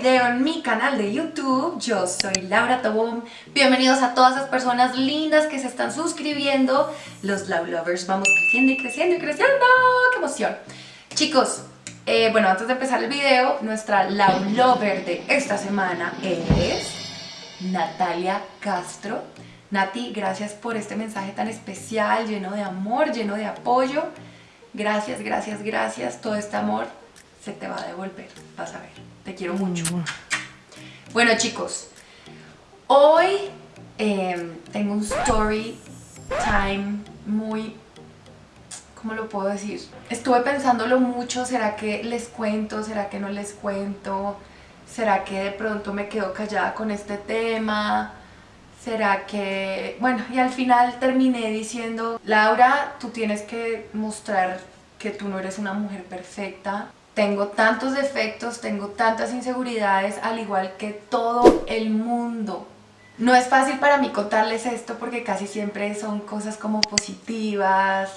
video en mi canal de YouTube. Yo soy Laura Tobón. Bienvenidos a todas esas personas lindas que se están suscribiendo. Los Love Lovers. Vamos creciendo y creciendo y creciendo. ¡Qué emoción! Chicos, eh, bueno, antes de empezar el video, nuestra Love Lover de esta semana es Natalia Castro. Nati, gracias por este mensaje tan especial, lleno de amor, lleno de apoyo. Gracias, gracias, gracias. Todo este amor se te va a devolver, vas a ver. Te quiero mucho. Bueno chicos, hoy em, tengo un story time muy... ¿Cómo lo puedo decir? Estuve pensándolo mucho, ¿será que les cuento? ¿Será que no les cuento? ¿Será que de pronto me quedo callada con este tema? ¿Será que...? Bueno, y al final terminé diciendo, Laura, tú tienes que mostrar que tú no eres una mujer perfecta, tengo tantos defectos, tengo tantas inseguridades, al igual que todo el mundo. No es fácil para mí contarles esto porque casi siempre son cosas como positivas,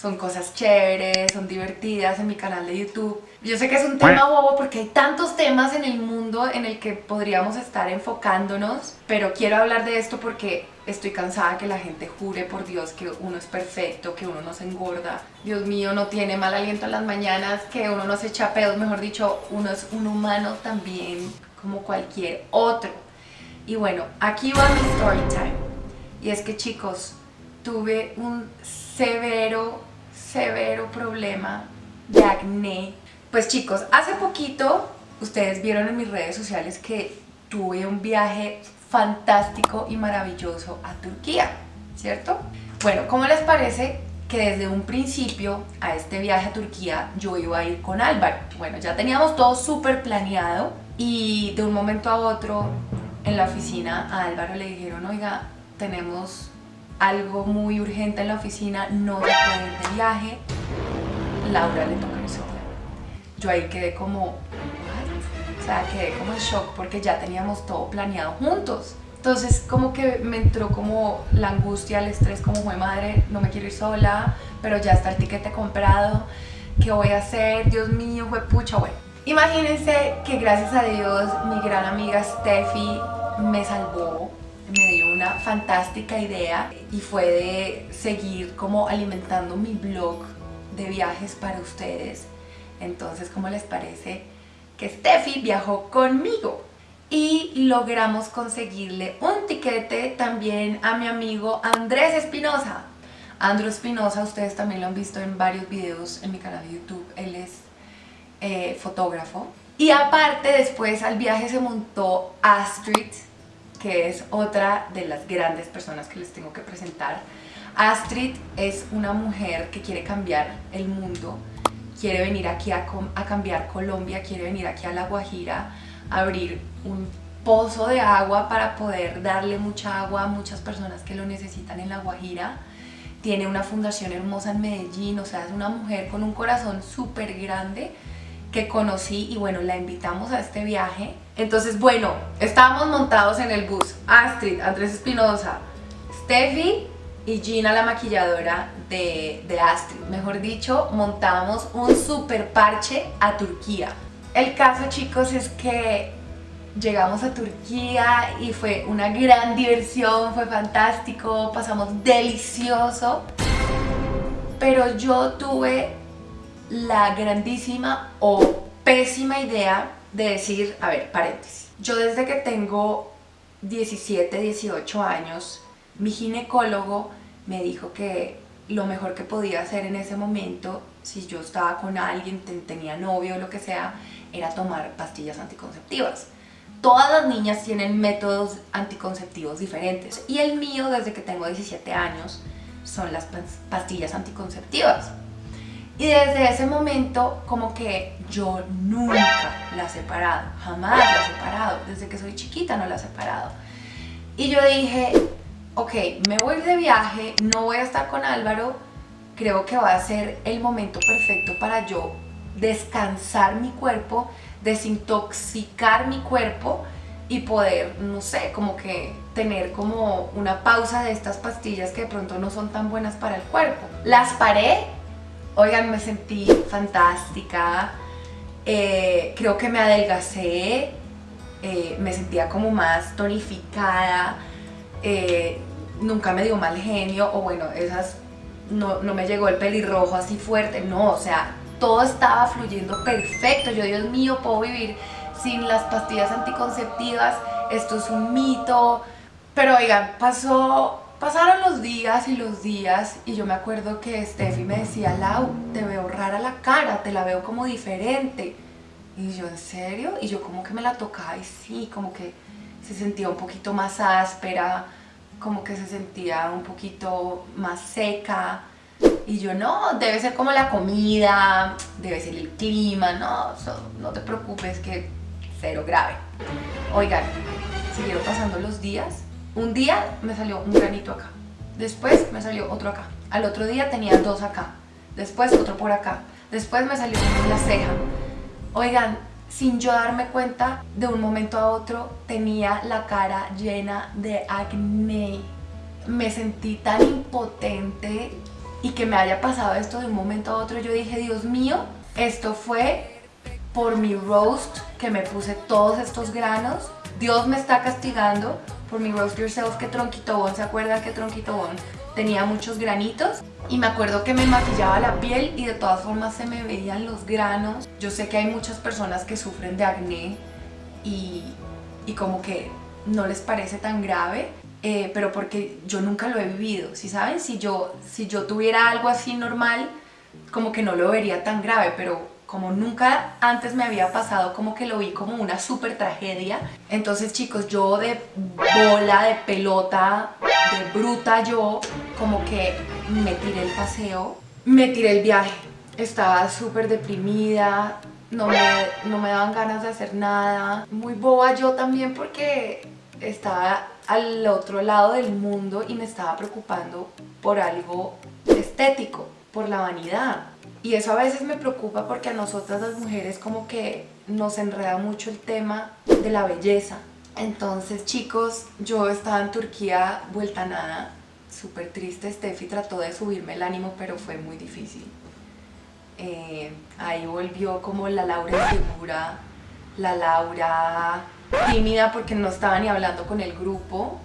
son cosas chéveres, son divertidas en mi canal de YouTube. Yo sé que es un tema bobo porque hay tantos temas en el mundo en el que podríamos estar enfocándonos, pero quiero hablar de esto porque estoy cansada que la gente jure por Dios que uno es perfecto, que uno no se engorda, Dios mío, no tiene mal aliento en las mañanas, que uno no se echa pedos, mejor dicho, uno es un humano también como cualquier otro. Y bueno, aquí va mi story time. Y es que chicos, tuve un severo severo problema de acné. Pues chicos, hace poquito ustedes vieron en mis redes sociales que tuve un viaje fantástico y maravilloso a Turquía, ¿cierto? Bueno, ¿cómo les parece que desde un principio a este viaje a Turquía yo iba a ir con Álvaro? Bueno, ya teníamos todo súper planeado y de un momento a otro en la oficina a Álvaro le dijeron, oiga, tenemos algo muy urgente en la oficina, no se puede ir de viaje, Laura le toca irse Yo ahí quedé como, o sea, quedé como en shock porque ya teníamos todo planeado juntos. Entonces como que me entró como la angustia, el estrés, como fue madre, no me quiero ir sola, pero ya está el tiquete comprado, ¿qué voy a hacer? Dios mío, fue pucha, bueno. Imagínense que gracias a Dios mi gran amiga Steffi me salvó me dio una fantástica idea y fue de seguir como alimentando mi blog de viajes para ustedes. Entonces, ¿cómo les parece que Steffi viajó conmigo? Y logramos conseguirle un tiquete también a mi amigo Andrés Espinosa. Andrés Espinosa, ustedes también lo han visto en varios videos en mi canal de YouTube. Él es eh, fotógrafo. Y aparte, después al viaje se montó Astrid, que es otra de las grandes personas que les tengo que presentar. Astrid es una mujer que quiere cambiar el mundo, quiere venir aquí a, cambiar Colombia, quiere venir aquí a La Guajira, a abrir un pozo de agua para poder darle mucha agua a muchas personas que lo necesitan en La Guajira. Tiene una fundación hermosa en Medellín, o sea, es una mujer con un corazón súper grande que conocí y bueno, la invitamos a este viaje. Entonces, bueno, estábamos montados en el bus. Astrid, Andrés Espinosa, Steffi y Gina, la maquilladora de, de Astrid. Mejor dicho, montamos un super parche a Turquía. El caso, chicos, es que llegamos a Turquía y fue una gran diversión, fue fantástico, pasamos delicioso. Pero yo tuve la grandísima o pésima idea de decir, a ver, paréntesis. Yo desde que tengo 17, 18 años, mi ginecólogo me dijo que lo mejor que podía hacer en ese momento, si yo estaba con alguien, tenía novio o lo que sea, era tomar pastillas anticonceptivas. Todas las niñas tienen métodos anticonceptivos diferentes y el mío desde que tengo 17 años son las pastillas anticonceptivas. Y desde ese momento como que yo nunca la he separado, jamás la he separado, desde que soy chiquita no la he separado. Y yo dije, ok, me voy de viaje, no voy a estar con Álvaro, creo que va a ser el momento perfecto para yo descansar mi cuerpo, desintoxicar mi cuerpo y poder, no sé, como que tener como una pausa de estas pastillas que de pronto no son tan buenas para el cuerpo. Las paré Oigan, me sentí fantástica, eh, creo que me adelgacé, eh, me sentía como más tonificada, eh, nunca me dio mal genio, o bueno, esas no, no me llegó el pelirrojo así fuerte, no, o sea, todo estaba fluyendo perfecto, yo Dios mío, puedo vivir sin las pastillas anticonceptivas, esto es un mito, pero oigan, pasó, pasaron los días y los días y yo me acuerdo que Steffi me decía, Lau, te veo rara la cara, te la veo como diferente. Y yo, ¿en serio? Y yo como que me la tocaba y sí, como que se sentía un poquito más áspera, como que se sentía un poquito más seca. Y yo, no, debe ser como la comida, debe ser el clima, no, no te preocupes que cero grave. Oigan, siguieron pasando los días. Un día me salió un granito acá, después me salió otro acá. Al otro día tenía dos acá, después otro por acá, después me salió la ceja. Oigan, sin yo darme cuenta, de un momento a otro tenía la cara llena de acné. Me sentí tan impotente y que me haya pasado esto de un momento a otro, yo dije, Dios mío, esto fue por mi roast que me puse todos estos granos. Dios me está castigando por mi roast yourself que Tronquito Bon, ¿se acuerdan que Tronquito Bon tenía muchos granitos? y me acuerdo que me maquillaba la piel y de todas formas se me veían los granos. Yo sé que hay muchas personas que sufren de acné y, y como que no les parece tan grave, eh, pero porque yo nunca lo he vivido, ¿sí saben? Si yo, si yo tuviera algo así normal, como que no lo vería tan grave, pero como nunca antes me había pasado, como que lo vi como una súper tragedia. Entonces chicos, yo de bola, de pelota, de bruta yo, como que me tiré el paseo, me tiré el viaje. Estaba súper deprimida, no me, no me daban ganas de hacer nada. Muy boba yo también porque estaba al otro lado del mundo y me estaba preocupando por algo estético, por la vanidad. Y eso a veces me preocupa porque a nosotras las mujeres como que nos enreda mucho el tema de la belleza. Entonces chicos, yo estaba en Turquía vuelta nada, súper triste, Steffi trató de subirme el ánimo pero fue muy difícil. Eh, ahí volvió como la Laura insegura, la Laura tímida porque no estaba ni hablando con el grupo.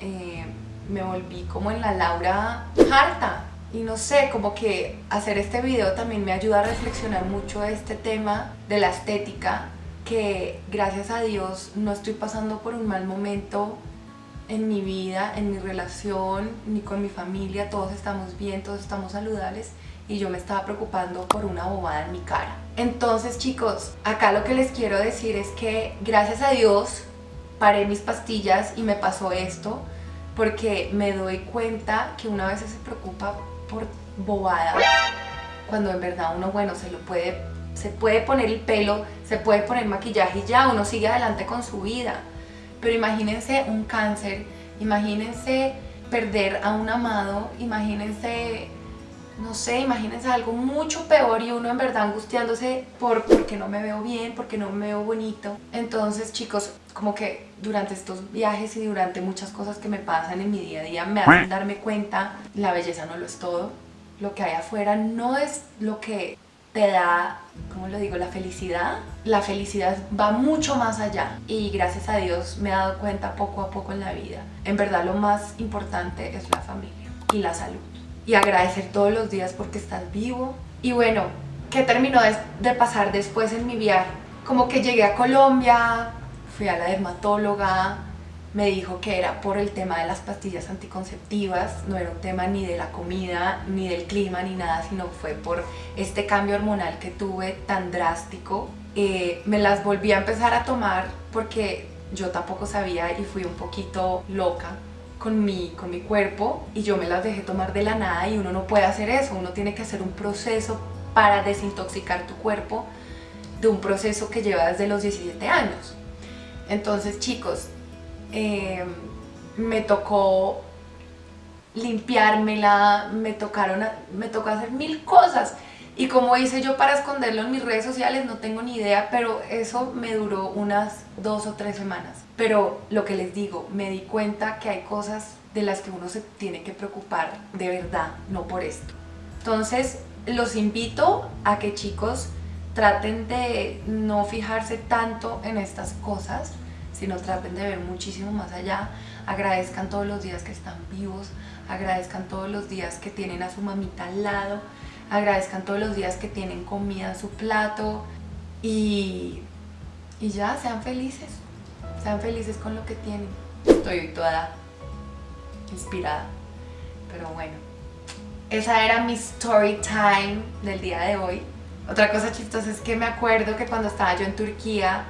Eh, me volví como en la Laura harta, y no sé, como que hacer este video también me ayuda a reflexionar mucho este tema de la estética, que gracias a Dios no estoy pasando por un mal momento en mi vida, en mi relación, ni con mi familia, todos estamos bien, todos estamos saludables y yo me estaba preocupando por una bobada en mi cara. Entonces chicos, acá lo que les quiero decir es que gracias a Dios paré mis pastillas y me pasó esto porque me doy cuenta que una vez se preocupa por bobada cuando en verdad uno, bueno, se lo puede, se puede poner el pelo, se puede poner maquillaje y ya, uno sigue adelante con su vida. Pero imagínense un cáncer, imagínense perder a un amado, imagínense, no sé, imagínense algo mucho peor y uno en verdad angustiándose por porque no me veo bien, porque no me veo bonito. Entonces chicos, como que durante estos viajes y durante muchas cosas que me pasan en mi día a día me hacen darme cuenta, la belleza no lo es todo, lo que hay afuera no es lo que te da, ¿cómo lo digo?, la felicidad. La felicidad va mucho más allá y gracias a Dios me he dado cuenta poco a poco en la vida. En verdad lo más importante es la familia y la salud. Y agradecer todos los días porque estás vivo. Y bueno, ¿qué terminó de, pasar después en mi viaje? Como que llegué a Colombia, fui a la dermatóloga, me dijo que era por el tema de las pastillas anticonceptivas, no era un tema ni de la comida, ni del clima, ni nada, sino fue por este cambio hormonal que tuve tan drástico. Eh, me las volví a empezar a tomar porque yo tampoco sabía y fui un poquito loca con mi, con mi cuerpo y yo me las dejé tomar de la nada y uno no puede hacer eso, uno tiene que hacer un proceso para desintoxicar tu cuerpo de un proceso que lleva desde los 17 años. Entonces chicos, eh, me tocó limpiármela, me, tocaron, me tocó hacer mil cosas. Y como hice yo para esconderlo en mis redes sociales, no tengo ni idea, pero eso me duró unas dos o tres semanas. Pero lo que les digo, me di cuenta que hay cosas de las que uno se tiene que preocupar de verdad, no por esto. Entonces, los invito a que chicos traten de no fijarse tanto en estas cosas, sino traten de ver muchísimo más allá. Agradezcan todos los días que están vivos, agradezcan todos los días que tienen a su mamita al lado, agradezcan todos los días que tienen comida en su plato y, y ya, sean felices, sean felices con lo que tienen. Estoy toda inspirada, pero bueno. Esa era mi story time del día de hoy. Otra cosa chistosa es que me acuerdo que cuando estaba yo en Turquía,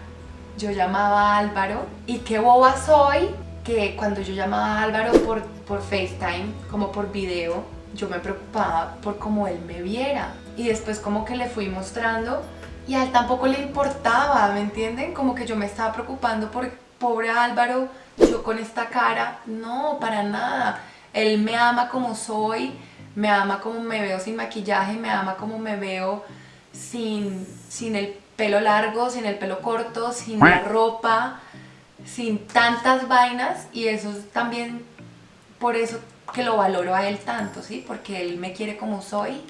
yo llamaba a Álvaro y qué boba soy que cuando yo llamaba a Álvaro por, por FaceTime, como por video, yo me preocupaba por cómo él me viera. Y después como que le fui mostrando y a él tampoco le importaba, ¿me entienden? Como que yo me estaba preocupando por pobre Álvaro, yo con esta cara. No, para nada. Él me ama como soy, me ama como me veo sin maquillaje, me ama como me veo sin, sin el pelo largo, sin el pelo corto, sin la ropa, sin tantas vainas y eso es también por eso que lo valoro a él tanto, ¿sí? Porque él me quiere como soy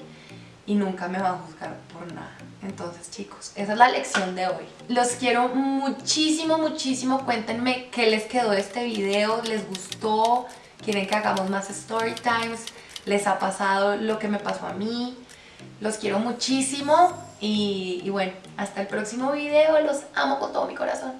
y nunca me va a juzgar por nada. Entonces chicos, esa es la lección de hoy. Los quiero muchísimo, muchísimo. Cuéntenme qué les quedó de este video, les gustó, quieren que hagamos más story times, les ha pasado lo que me pasó a mí. Los quiero muchísimo y, y bueno, hasta el próximo video. Los amo con todo mi corazón.